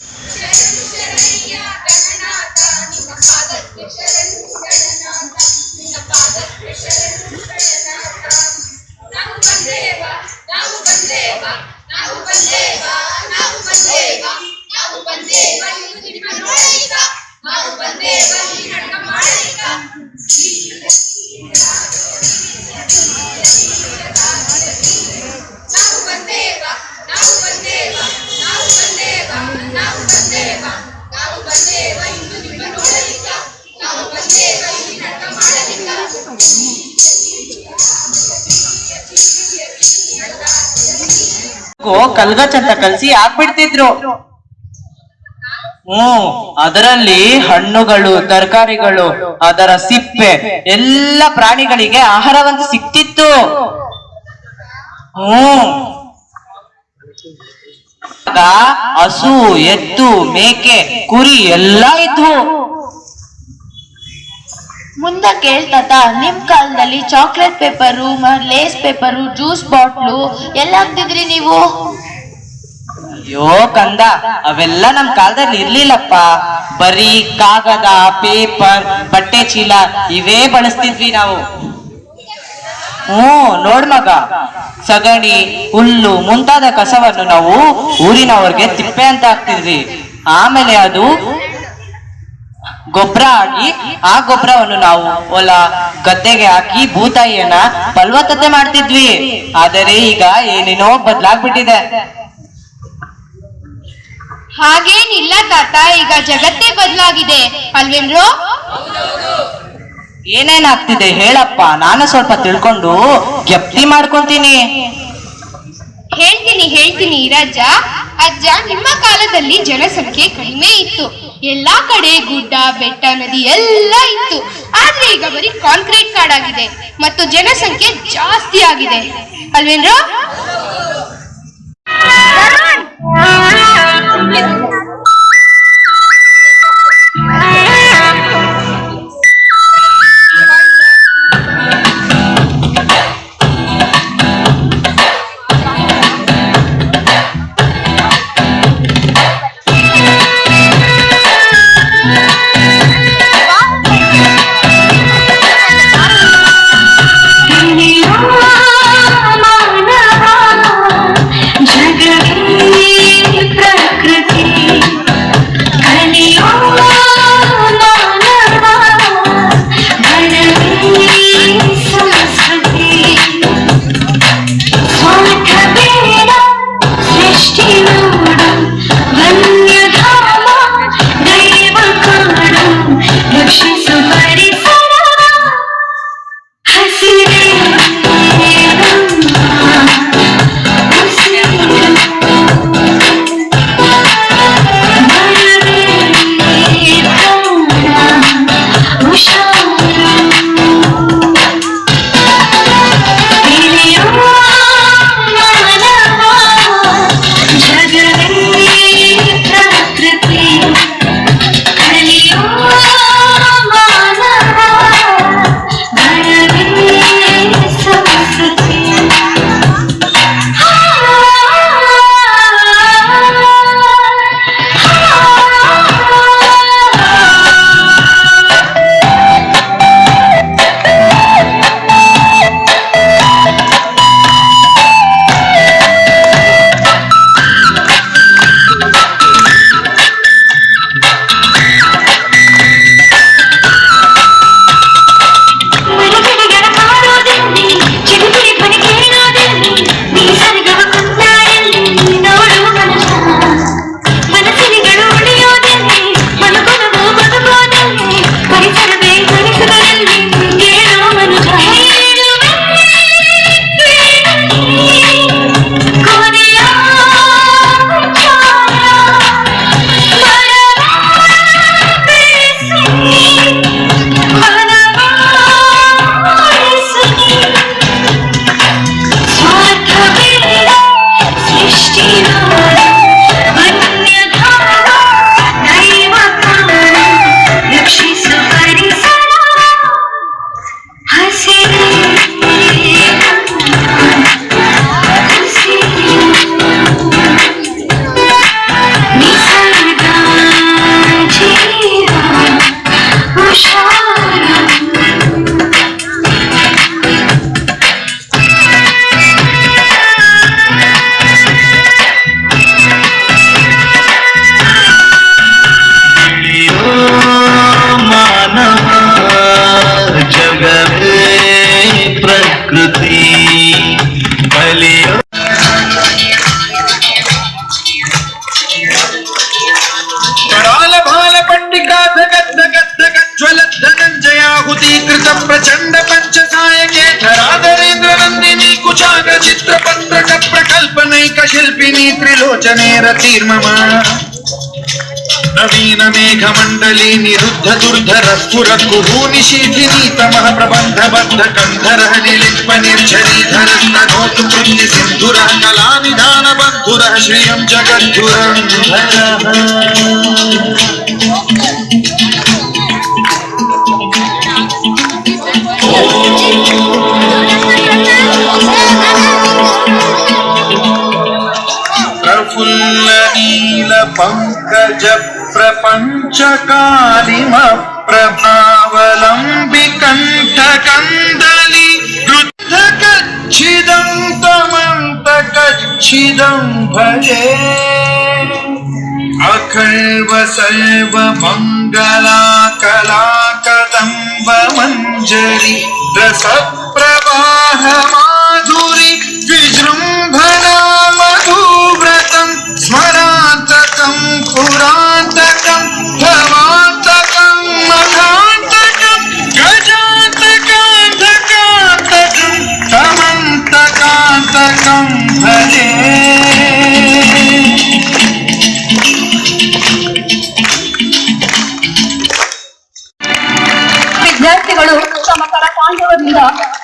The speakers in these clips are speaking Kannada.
शरण शरण ಕಲ್ಗಚ್ ಅಂತ ಕಲ್ಸಿ ಹಾಕ್ಬಿಡ್ತಿದ್ರು. ಹ್ಮ್ ಅದರಲ್ಲಿ ಹಣ್ಣುಗಳು, ತರಕಾರಿಗಳು, ಅದರ ಸಿಪ್ಪೆ, ಎಲ್ಲ ಪ್ರಾಣಿಗಳಿಗೆ ಆಹಾರವಂತೂ ಸಿಕ್ತಿತ್ತು. ಹ್ಮ್ ಹಸು, ಎತ್ತು, ಮೇಕೆ, ಕುರಿ ಎಲ್ಲ ಇದ್ವು. ಮುಂದೆ ಕೇಳ್ತಾತ ನಿಮ್ ಕಾಲದಲ್ಲಿ chocolate paper Lays paper juice bottle ಎಲ್ಲ ಹಾಕ್ತಿದ್ರಿ ನೀವು? ಅಯ್ಯೋ ಕಂದ, ಅವೆಲ್ಲ ನಮ್ ಕಾಲದಲ್ಲಿ ಇರ್ಲಿಲ್ಲಪ್ಪ. ಬರೀ ಕಾಗದ ಪೇಪರ್ ಬಟ್ಟೆ ಚೀಲ ಇವೇ ಬಳಸ್ತಿದ್ವಿ ನಾವು. ಹ್ಮ್ ನೋಡ್ ಮಗ. ಸಗಣಿ, ಹುಲ್ಲು ಮುಂತಾದ ಕಸವನ್ನು ನಾವು ಊರಿನವ್ರಿಗೆ ತಿಪ್ಪೆ ಅಂತ ಹಾಕ್ತಿದ್ವಿ. ಆಮೇಲೆ ಅದು ಗೊಬ್ಬರ ಹಾಕಿ ಆ ಗೊಬ್ಬರವನ್ನು ನಾವು ಹೊಲ ಗದ್ದೆಗೆ ಹಾಕಿ ಭೂತಾಯಿಯನ್ನ ಫಲವತ್ತತೆ ಮಾಡ್ತಿದ್ವಿ. ಆದರೆ ಈಗ ಏನೇನೋ ಬದಲಾಗ್ಬಿಟ್ಟಿದೆ. ಹಾಗೇನಿಲ್ಲ ತಾತ ಈಗ ಜಗತ್ತೇ ಬದಲಾಗಿದೆ. ಅಲ್ವೇನ್ರು? ಏನೇನಾಗ್ತಿದೆ ಹೇಳಪ್ಪ ನಾನು ಸ್ವಲ್ಪ ತಿಳ್ಕೊಂಡು ಜಪ್ತಿ ಮಾಡ್ಕೊಂತೀನಿ. ಹೇಳ್ತೀನಿ ಹೇಳ್ತೀನಿ ರಾಜ ಅಜ್ಜ ನಿಮ್ಮ ಕಾಲದಲ್ಲಿ ಜನಸಂಖ್ಯೆ ಕಡಿಮೆ ಇತ್ತು. ಎಲ್ಲಾ ಕಡೆ ಗುಡ್ಡ, ಬೆಟ್ಟ, ನದಿ ಎಲ್ಲ ಇತ್ತು. ಆದ್ರೆ ಈಗ ಬರೀ ಕಾಂಕ್ರೀಟ್ ಕಾಡಾಗಿದೆ. ಮತ್ತು ಜನಸಂಖ್ಯೆ ಜಾಸ್ತಿ ಆಗಿದೆ. ಅಲ್ವೇನ್ರೋ? త్రిలోచనేర తీర్మమా? నవీన మేఘమండలి నిరుద్ధ దుర్ధర స్ఫురకుహూని శీఘిని తమ ప్రబంధ బద్ధ కంధర నిలింప నిర్జరీధర నోతు సింధుర కళా నిధాన బంధుర శ్రియం జగద్ధురంధర प्रपञ्चकारिमप्रभावलम्बिकण्ठकन्दलि रुद्धकच्छिदं तमन्तकच्छिदं भजे अखर्व प्रवाह रसप्रवाहमाधुरि विजृंभना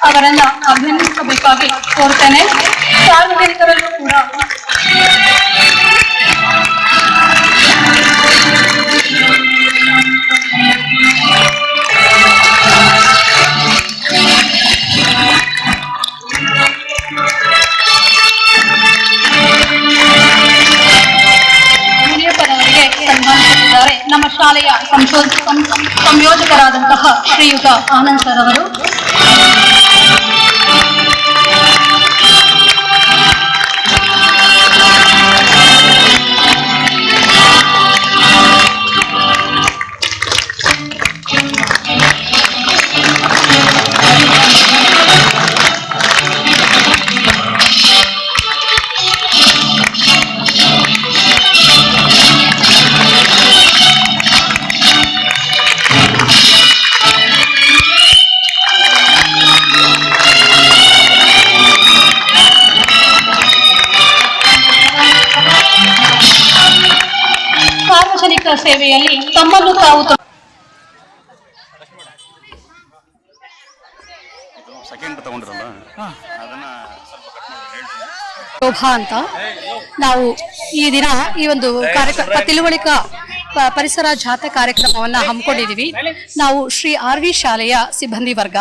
ಅವರನ್ನ ಅಭಿನಂದಿಸಬೇಕಾಗಿ ಕೋರ್ತೇನೆ. ಸಾರ್ವಜನಿಕರಲ್ಲೂ ಕೂಡ ನಮ್ಮ ಶಾಲೆಯ ಸಂಯೋಜಕರಾದಂತಹ ಶ್ರೀಯುತ ಆನಂದ್ ಸರ್ ಅವರು. ಸೇವೆಯಲ್ಲಿ ತಮ್ಮನ್ನು ತಾವು ಸೆಕೆಂಡ್ ತಗೊಂಡ್ರಲ್ಲ? ಅದನ್ನ ಸ್ವಲ್ಪ ಕಟ್ ಮಾಡಿ ಹೇಳ್ತೀನಿ. ಶೋಭಾ ಅಂತ ನಾವು ಈ ದಿನ ಈ ಒಂದು ಕಾರ್ಯಕ್ರಮ ತಿಳುವಳಿಕಾ ಪರಿಸರ ಜಾಥಾ ಕಾರ್ಯಕ್ರಮವನ್ನ ಹಮ್ಮಿಕೊಂಡಿದ್ದೀವಿ. ನಾವು ಶ್ರೀ ಆರ್ ವಿ ಶಾಲೆಯ ಸಿಬ್ಬಂದಿ ವರ್ಗ.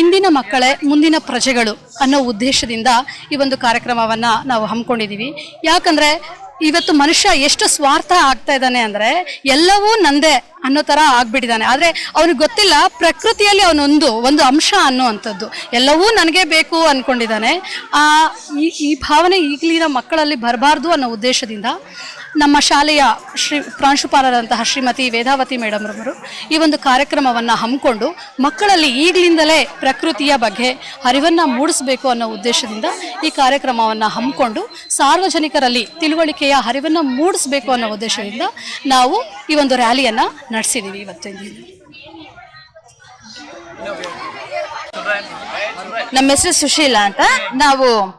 ಇಂದಿನ ಮಕ್ಕಳೇ ಮುಂದಿನ ಪ್ರಜೆಗಳು ಅನ್ನೋ ಉದ್ದೇಶದಿಂದ ಈ ಒಂದು ಕಾರ್ಯಕ್ರಮವನ್ನ ನಾವು ಹಮ್ಮಿಕೊಂಡಿದ್ದೀವಿ. ಯಾಕಂದ್ರೆ ಇವತ್ತು ಮನುಷ್ಯ ಎಷ್ಟು ಸ್ವಾರ್ಥ ಆಗ್ತಾ ಇದ್ದಾನೆ ಅಂದ್ರೆ ಎಲ್ಲವೂ ನಂದೇ ಅನ್ನೋ ತರ ಆಗ್ಬಿಟ್ಟಿದ್ದಾನೆ. ಆದ್ರೆ ಅವನಿಗೆ ಗೊತ್ತಿಲ್ಲ, ಪ್ರಕೃತಿಯಲ್ಲಿ ಅವನೊಂದು, ಒಂದು ಅಂಶ ಅನ್ನುವಂಥದ್ದು. ಎಲ್ಲವೂ ನನಗೆ ಬೇಕು ಅನ್ಕೊಂಡಿದ್ದಾನೆ. ಆ, ಈ ಭಾವನೆ ಈಗಲಿನ ಮಕ್ಕಳಲ್ಲಿ ಬರಬಾರ್ದು ಅನ್ನೋ ಉದ್ದೇಶದಿಂದ ನಮ್ಮ ಶಾಲೆಯ ಶ್ರೀ ಪ್ರಾಂಶುಪಾಲರಂತಹ ಶ್ರೀಮತಿ ವೇದಾವತಿ ಮೇಡಮ್ ರವರು ಈ ಒಂದು ಕಾರ್ಯಕ್ರಮವನ್ನು ಹಮ್ಮಿಕೊಂಡು ಮಕ್ಕಳಲ್ಲಿ ಈಗಲಿಂದಲೇ ಪ್ರಕೃತಿಯ ಬಗ್ಗೆ ಅರಿವನ್ನು ಮೂಡಿಸಬೇಕು ಅನ್ನೋ ಉದ್ದೇಶದಿಂದ ಈ ಕಾರ್ಯಕ್ರಮವನ್ನು ಹಮ್ಮಿಕೊಂಡು ಸಾರ್ವಜನಿಕರಲ್ಲಿ ತಿಳುವಳಿಕೆಯ ಅರಿವನ್ನು ಮೂಡಿಸಬೇಕು ಅನ್ನೋ ಉದ್ದೇಶದಿಂದ ನಾವು ಈ ಒಂದು ರ್ಯಾಲಿಯನ್ನು ನಡೆಸಿದ್ದೀವಿ ಇವತ್ತಿನ ನಮ್ಮ ಹೆಸರು ಸುಶೀಲಾ ಅಂತ. ನಾವು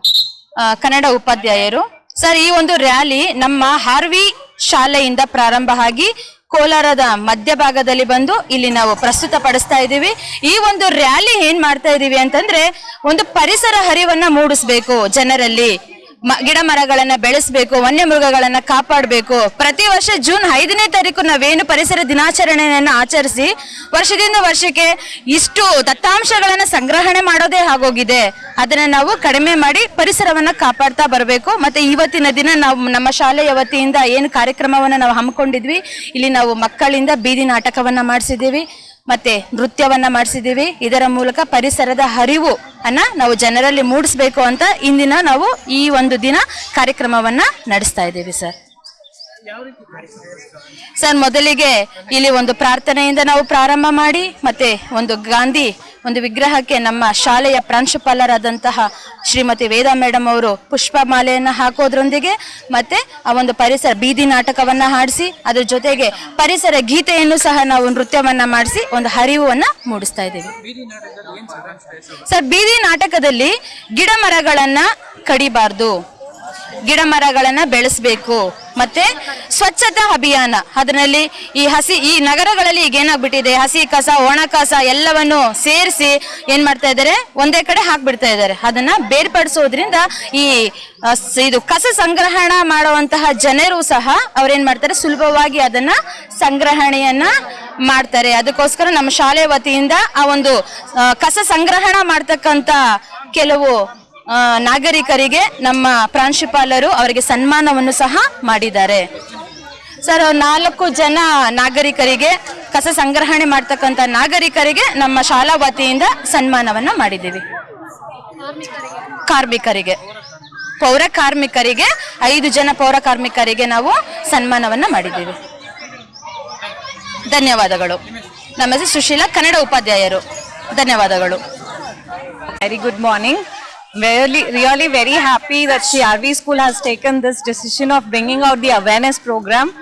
ಕನ್ನಡ ಉಪಾಧ್ಯಾಯರು. ಸರ್, ಈ ಒಂದು ರ್ಯಾಲಿ ನಮ್ಮ ಹಾರ್ವಿ ಶಾಲೆಯಿಂದ ಪ್ರಾರಂಭ ಆಗಿ ಕೋಲಾರದ ಮಧ್ಯಭಾಗದಲ್ಲಿ ಬಂದು ಇಲ್ಲಿ ನಾವು ಪ್ರಸ್ತುತ ಪಡಿಸ್ತಾ ಇದ್ದೀವಿ. ಈ ಒಂದು ರ್ಯಾಲಿ ಏನ್ ಮಾಡ್ತಾ ಇದೀವಿ ಅಂತಂದ್ರೆ ಒಂದು ಪರಿಸರ ಹರಿವನ್ನ ಮೂಡಿಸ್ಬೇಕು ಜನರಲ್ಲಿ. ಗಿಡ ಮರಗಳನ್ನ ಬೆಳೆಸಬೇಕು, ವನ್ಯಮೃಗಗಳನ್ನ ಕಾಪಾಡಬೇಕು. ಪ್ರತಿ ವರ್ಷ ಜೂನ್ ಐದನೇ ತಾರೀಕು ನಾವೇನು ಪರಿಸರ ದಿನಾಚರಣೆಯನ್ನ ಆಚರಿಸಿ, ವರ್ಷದಿಂದ ವರ್ಷಕ್ಕೆ ಇಷ್ಟು ದತ್ತಾಂಶಗಳನ್ನ ಸಂಗ್ರಹಣೆ ಮಾಡೋದೇ ಆಗೋಗಿದೆ. ಅದನ್ನ ನಾವು ಕಡಿಮೆ ಮಾಡಿ ಪರಿಸರವನ್ನ ಕಾಪಾಡ್ತಾ ಬರಬೇಕು. ಮತ್ತೆ ಇವತ್ತಿನ ದಿನ ನಾವು ನಮ್ಮ ಶಾಲೆಯ ವತಿಯಿಂದ ಏನು ಕಾರ್ಯಕ್ರಮವನ್ನ ನಾವು ಹಮ್ಮಿಕೊಂಡಿದ್ವಿ, ಇಲ್ಲಿ ನಾವು ಮಕ್ಕಳಿಂದ ಬೀದಿ ನಾಟಕವನ್ನ ಮಾಡಿಸಿದ್ದೀವಿ. ಮತ್ತೆ ನೃತ್ಯವನ್ನ ಮಾಡಿಸಿದ್ದೀವಿ ಇದರ ಮೂಲಕ ಪರಿಸರದ ಹರಿವು ಅನ್ನ ನಾವು ಜನರಲ್ಲಿ ಮೂಡಿಸ್ಬೇಕು ಅಂತ ಇಂದಿನ ನಾವು ಈ ಒಂದು ದಿನ ಕಾರ್ಯಕ್ರಮವನ್ನ ನಡೆಸ್ತಾ ಇದ್ದೀವಿ ಸರ್. ಸರ್, ಮೊದಲಿಗೆ ಇಲ್ಲಿ ಒಂದು ಪ್ರಾರ್ಥನೆಯಿಂದ ನಾವು ಪ್ರಾರಂಭ ಮಾಡಿ, ಮತ್ತೆ ಒಂದು ಗಾಂಧಿ ಒಂದು ವಿಗ್ರಹಕ್ಕೆ ನಮ್ಮ ಶಾಲೆಯ ಪ್ರಾಂಶುಪಾಲರಾದಂತಹ ಶ್ರೀಮತಿ ವೇದಾ ಮೇಡಮ್ ಅವರು ಪುಷ್ಪ ಮಾಲೆಯನ್ನು ಹಾಕೋದ್ರೊಂದಿಗೆ, ಮತ್ತೆ ಆ ಒಂದು ಪರಿಸರ ಬೀದಿ ನಾಟಕವನ್ನ ಹಾಡಿಸಿ, ಅದ್ರ ಜೊತೆಗೆ ಪರಿಸರ ಗೀತೆಯನ್ನು ಸಹ ನಾವು ನೃತ್ಯವನ್ನ ಮಾಡಿಸಿ, ಒಂದು ಹರಿವನ್ನ ಮೂಡಿಸ್ತಾ ಇದ್ದೀವಿ. ಸರ್, ಬೀದಿ ನಾಟಕದಲ್ಲಿ ಗಿಡ ಮರಗಳನ್ನು ಕಡಿಬಾರ್ದು. ಗಿಡ ಮರಗಳನ್ನ ಬೆಳೆಸಬೇಕು. ಮತ್ತೆ ಸ್ವಚ್ಛತಾ ಅಭಿಯಾನ. ಅದರಲ್ಲಿ ಈ ಹಸಿ, ಈ ನಗರಗಳಲ್ಲಿ ಈಗ ಏನಾಗ್ಬಿಟ್ಟಿದೆ, ಹಸಿ ಕಸ, ಒಣ ಕಸ ಎಲ್ಲವನ್ನು ಸೇರಿಸಿ ಏನ್ ಮಾಡ್ತಾ ಇದ್ದಾರೆ, ಒಂದೇ ಕಡೆ ಹಾಕ್ಬಿಡ್ತಾ ಇದ್ದಾರೆ. ಅದನ್ನ ಬೇರ್ಪಡಿಸೋದ್ರಿಂದ ಈ ಇದು ಕಸ ಸಂಗ್ರಹಣ ಮಾಡುವಂತಹ ಜನರು ಸಹ ಅವ್ರೇನ್ ಮಾಡ್ತಾರೆ, ಸುಲಭವಾಗಿ ಅದನ್ನ ಸಂಗ್ರಹಣೆಯನ್ನ ಮಾಡ್ತಾರೆ. ಅದಕ್ಕೋಸ್ಕರ ನಮ್ಮ ಶಾಲೆ ವತಿಯಿಂದ ಆ ಒಂದು ಕಸ ಸಂಗ್ರಹಣ ಮಾಡ್ತಕ್ಕಂತ ಕೆಲವು ನಾಗರಿಕರಿಗೆ ನಮ್ಮ ಪ್ರಾಂಶುಪಾಲರು ಅವರಿಗೆ ಸನ್ಮಾನವನ್ನು ಸಹ ಮಾಡಿದ್ದಾರೆ. ಸರ್, ನಾಲ್ಕು ಜನ ನಾಗರಿಕರಿಗೆ ಕಸ ಸಂಗ್ರಹಣೆ ಮಾಡ್ತಕ್ಕಂಥ ನಾಗರಿಕರಿಗೆ ನಮ್ಮ ಶಾಲಾ ವತಿಯಿಂದ ಸನ್ಮಾನವನ್ನ ಮಾಡಿದ್ದೀವಿ. ಕಾರ್ಮಿಕರಿಗೆ, ಪೌರ ಕಾರ್ಮಿಕರಿಗೆ, ಐದು ಜನ ಪೌರ ಕಾರ್ಮಿಕರಿಗೆ ನಾವು ಸನ್ಮಾನವನ್ನ ಮಾಡಿದ್ದೀವಿ. ಧನ್ಯವಾದಗಳು. ನಮ್ಮ ಸುಶೀಲಾ ಕನ್ನಡ ಉಪಾಧ್ಯಾಯರು, ಧನ್ಯವಾದಗಳು. Very good morning. Really, really very happy that CRV school has taken this decision of bringing out the awareness program.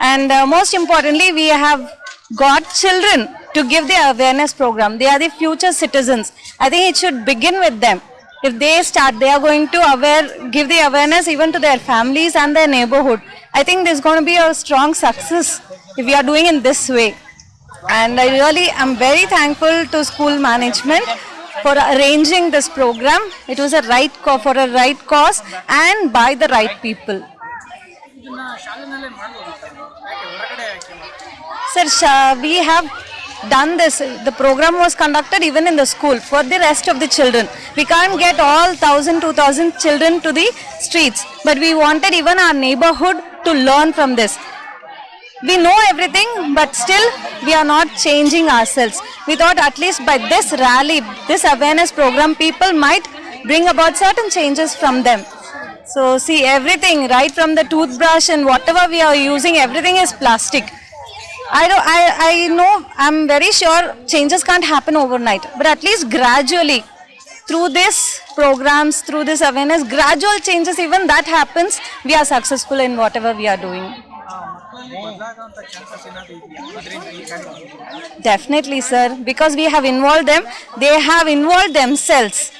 And uh, most importantly, we have got children to give the awareness program. They are the future citizens. I think it should begin with them. If they start, they are going to aware, give the awareness even to their families and their neighborhood. I think there's going to be a strong success if we are doing in this way. And I really am very thankful to school management for arranging this program. It was a right for a right cause and by the right people. Sir, we have done this. The program was conducted even in the school for the rest of the children. We can't get all 1000, 2000 children to the streets, but we wanted even our neighborhood to learn from this we know everything, but still we are not changing ourselves. We thought at least by this rally, this awareness program, people might bring about certain changes from them. So see everything, right from the toothbrush and whatever we are using, everything is plastic. I don't, I, I know, I'm very sure changes can't happen overnight, but at least gradually, through this programs, through this awareness, gradual changes, even that happens, we are successful in whatever we are doing. Definitely, sir. Because we have involved them, they have involved themselves.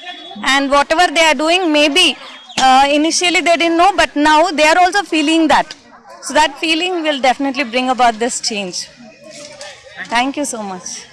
And whatever they are doing, maybe uh, initially they didn't know, but now they are also feeling that. So that feeling will definitely bring about this change. Thank you so much.